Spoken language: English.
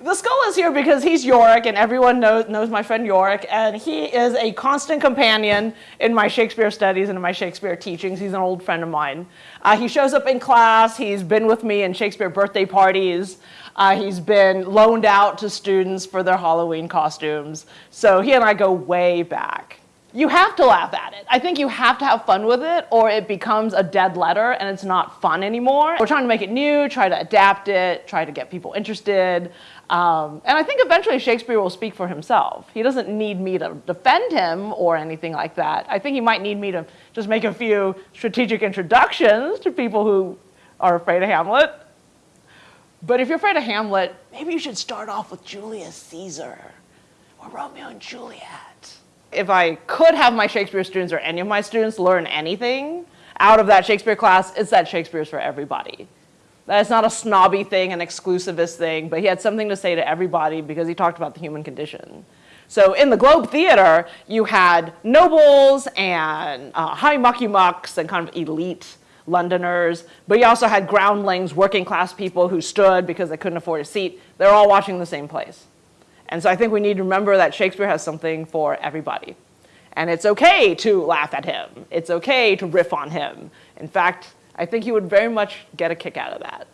The skull is here because he's Yorick, and everyone knows, knows my friend Yorick, and he is a constant companion in my Shakespeare studies and in my Shakespeare teachings. He's an old friend of mine. Uh, he shows up in class. He's been with me in Shakespeare birthday parties. Uh, he's been loaned out to students for their Halloween costumes. So he and I go way back. You have to laugh at it. I think you have to have fun with it or it becomes a dead letter and it's not fun anymore. We're trying to make it new, try to adapt it, try to get people interested. Um, and I think eventually Shakespeare will speak for himself. He doesn't need me to defend him or anything like that. I think he might need me to just make a few strategic introductions to people who are afraid of Hamlet. But if you're afraid of Hamlet, maybe you should start off with Julius Caesar or Romeo and Juliet if I could have my Shakespeare students or any of my students learn anything out of that Shakespeare class, it's that Shakespeare's for everybody. That's not a snobby thing, an exclusivist thing, but he had something to say to everybody because he talked about the human condition. So in the Globe Theater, you had nobles and uh, high mucky mucks and kind of elite Londoners, but you also had groundlings, working class people who stood because they couldn't afford a seat. They're all watching the same plays. And so I think we need to remember that Shakespeare has something for everybody. And it's okay to laugh at him. It's okay to riff on him. In fact, I think he would very much get a kick out of that.